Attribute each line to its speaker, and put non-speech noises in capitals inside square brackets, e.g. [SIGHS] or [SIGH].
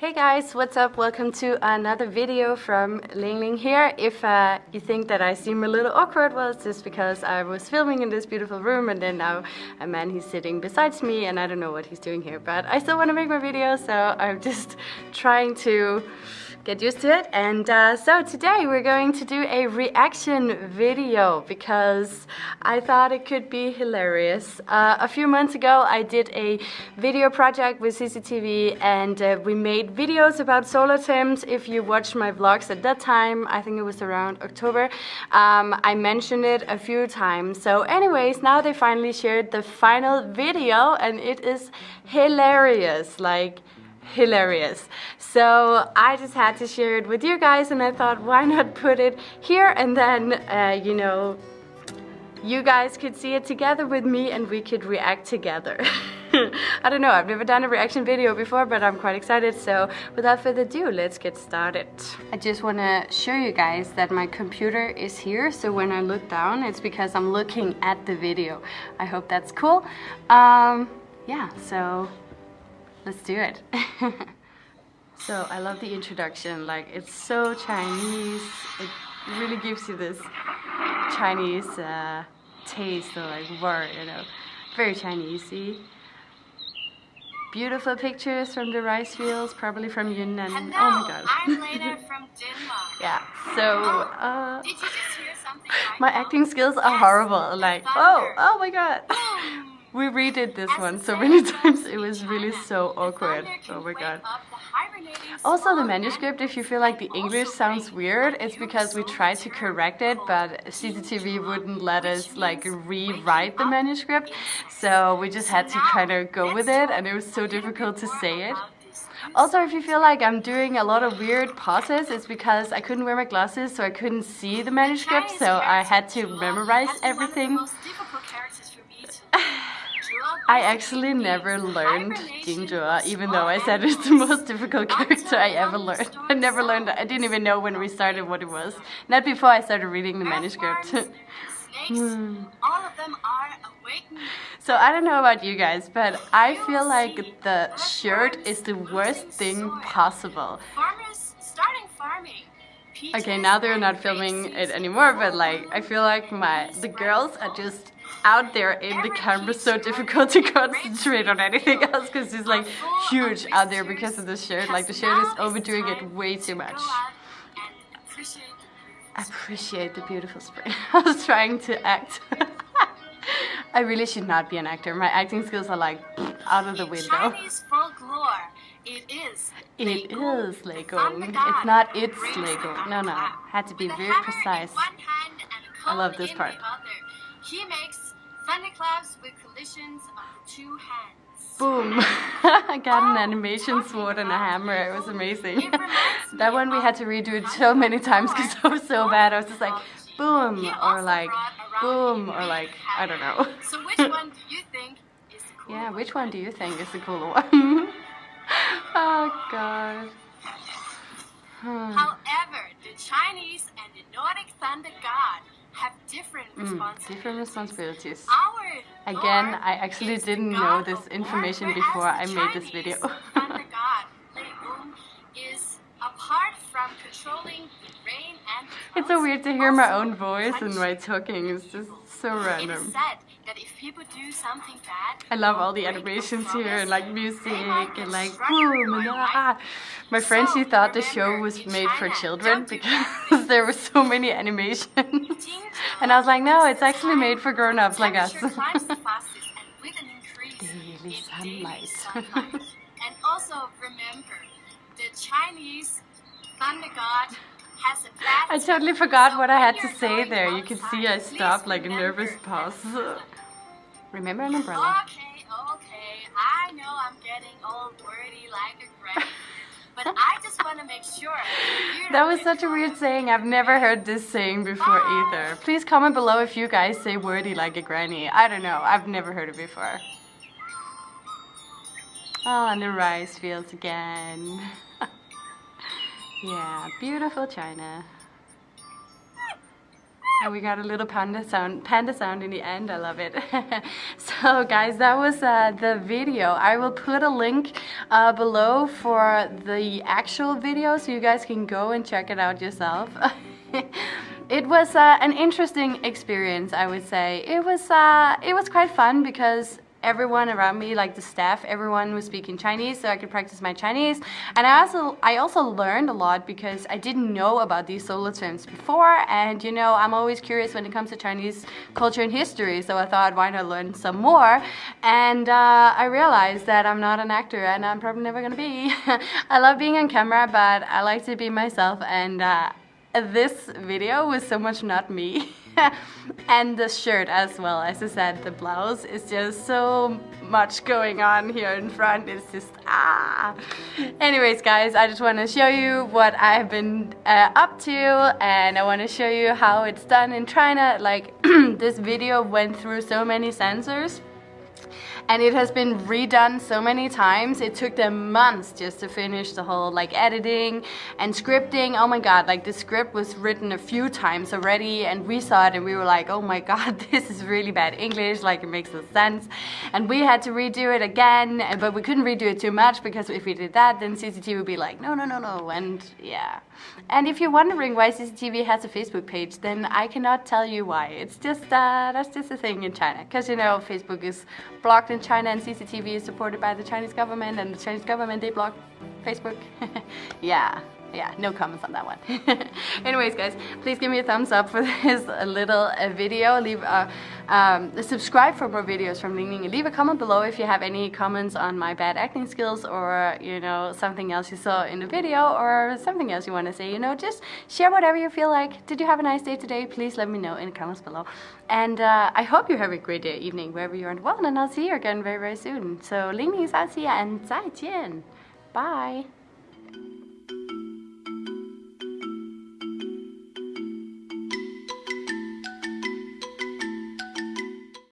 Speaker 1: Hey guys, what's up? Welcome to another video from Ling Ling here. If uh, you think that I seem a little awkward, well it's just because I was filming in this beautiful room and then now a man he's sitting beside me and I don't know what he's doing here but I still want to make my video so I'm [LAUGHS] just trying to get used to it. And uh, so today we're going to do a reaction video because I thought it could be hilarious. Uh, a few months ago I did a video project with CCTV and uh, we made videos about solar terms. If you watched my vlogs at that time, I think it was around October, um, I mentioned it a few times. So anyways, now they finally shared the final video and it is hilarious. Like hilarious. So I just had to share it with you guys and I thought why not put it here and then, uh, you know, you guys could see it together with me and we could react together. [LAUGHS] I don't know, I've never done a reaction video before, but I'm quite excited. So without further ado, let's get started. I just want to show you guys that my computer is here. So when I look down, it's because I'm looking at the video. I hope that's cool. Um, yeah, so let's do it. [LAUGHS] so I love the introduction, like it's so Chinese, it really gives you this Chinese uh, taste or like word, you know, very Chinesey. Beautiful pictures from the rice fields, probably from Yunnan.
Speaker 2: Hello,
Speaker 1: oh my god.
Speaker 2: I'm Lena from [LAUGHS] Denmark.
Speaker 1: yeah, so uh,
Speaker 2: Did you just hear something
Speaker 1: my acting skills are
Speaker 2: Yes,
Speaker 1: horrible.
Speaker 2: the
Speaker 1: Like, oh, oh my god. We redid this one so many times. It was really so awkward. Oh my god.
Speaker 2: up the hibernating
Speaker 1: Also, the manuscript, if you feel like the English sounds weird, it's because we tried to correct it, but CCTV wouldn't let us like rewrite the manuscript, so we just had to kind of go with it, and it was so difficult to say it.
Speaker 2: about this new
Speaker 1: Also, if you feel like I'm doing a lot of weird pauses, it's because I couldn't wear my glasses, so I couldn't see the manuscript, so I had to memorize everything.
Speaker 2: One of the most difficult characters for me to Zhuo
Speaker 1: I actually never learned
Speaker 2: of
Speaker 1: even though I said it's the most difficult character I ever learned. I never learned, I didn't even know when we started what it was. Not before I started reading the manuscript.
Speaker 2: Earthworms, snakes, [SIGHS] all of them are awakened.
Speaker 1: So I don't know about you guys, but I feel like the shirt is the worst thing possible.
Speaker 2: Farmers starting farming.
Speaker 1: Okay, now they're not filming it anymore, but like I feel like my the girls are just out there in the camera so difficult to concentrate on anything else because it's like huge out there because of the shirt. Like the shirt is overdoing it way too much. Appreciate the beautiful spring. [LAUGHS] I was trying to act. [LAUGHS] I really should not be an actor. My acting skills are like out of the window.
Speaker 2: It is thunder
Speaker 1: It's not it's
Speaker 2: Lego.
Speaker 1: No, no. Had to be very precise.
Speaker 2: In one hand and a
Speaker 1: I love this part.
Speaker 2: He makes thunderclouds with collisions of the two hands.
Speaker 1: Boom! [LAUGHS] [LAUGHS] I got an
Speaker 2: Oh,
Speaker 1: animation sword and a hammer. It was amazing. [LAUGHS] that one we had to redo it so many times because I was so bad. I was just like, boom, or like, boom, or like, I don't know.
Speaker 2: So which one do you think is the cool
Speaker 1: Yeah, which one do you think is the cooler one? Oh god. Hmm.
Speaker 2: However, the Chinese and the Nordic thunder god have different
Speaker 1: Mm,
Speaker 2: responsibilities.
Speaker 1: different responsibilities.
Speaker 2: Our
Speaker 1: Again, I actually didn't know this information before I made this video.
Speaker 2: thunder [LAUGHS] god, is apart from controlling the rain and the
Speaker 1: It's so weird to hear my own voice and my talking. It's just so
Speaker 2: It is
Speaker 1: random.
Speaker 2: said if people do something bad,
Speaker 1: I love all the animations here and like music and like boom and ah. My friend she thought the show was made for children because [LAUGHS] there were so many animations. [LAUGHS] And I was like, no, it's actually made for grown-ups like us.
Speaker 2: temperature climbs the [LAUGHS] and with an increase
Speaker 1: Daily sunlight.
Speaker 2: and also remember, the Chinese thunder god has a bad
Speaker 1: I totally forgot
Speaker 2: so
Speaker 1: what I had to say there. You can see I stopped like a nervous pause. Remember an umbrella?
Speaker 2: Okay, okay. I know I'm getting all wordy like a granny. but [LAUGHS] I just want to make sure
Speaker 1: That was such a weird saying. I've never heard this saying before either. Please comment below if you guys say wordy like a granny. I don't know. I've never heard it before. Oh, and the rice fields again. [LAUGHS] yeah, beautiful China. And we got a little panda sound, panda sound in the end. I love it. [LAUGHS] so guys, that was uh, the video. I will put a link uh, below for the actual video so you guys can go and check it out yourself. [LAUGHS] it was uh, an interesting experience, I would say. It was uh, it was quite fun because everyone around me, like the staff, everyone was speaking Chinese, so I could practice my Chinese. And I also, I also learned a lot because I didn't know about these solar terms before. And you know, I'm always curious when it comes to Chinese culture and history, so I thought, why not learn some more? And uh, I realized that I'm not an actor, and I'm probably never gonna be. [LAUGHS] I love being on camera, but I like to be myself, and uh, this video was so much not me. [LAUGHS] [LAUGHS] and the shirt as well. As I said, the blouse is just so much going on here in front. It's just, ah. Anyways, guys, I just want to show you what I've been uh, up to and I want to show you how it's done in China. Like, [CLEARS THROAT] this video went through so many censors and it has been redone so many times. It took them months just to finish the whole like editing and scripting. Oh my god, like the script was written a few times already and we saw it and we were like, oh my god, [LAUGHS] this is really bad English, like it makes no sense. And we had to redo it again, but we couldn't redo it too much because if we did that, then CCTV would be like, no, no, no, no, and yeah. And if you're wondering why CCTV has a Facebook page, then I cannot tell you why. It's just, uh, that's just a thing in China. Because you know, Facebook is blocked in China and CCTV is supported by the Chinese government and the Chinese government, they block Facebook. [LAUGHS] yeah yeah, no comments on that one. [LAUGHS] Anyways, guys, please give me a thumbs up for [LAUGHS] this little uh, video. Leave a, um, subscribe for more videos from Ling Ling. Leave a comment below if you have any comments on my bad acting skills or, you know, something else you saw in the video or something else you want to say. You know, just share whatever you feel like. Did you have a nice day today? Please let me know in the comments below. And uh, I hope you have a great day, evening, wherever you are in the world. And I'll see you again very, very soon. So, Ling Ling is out. See ya and 再见. Bye.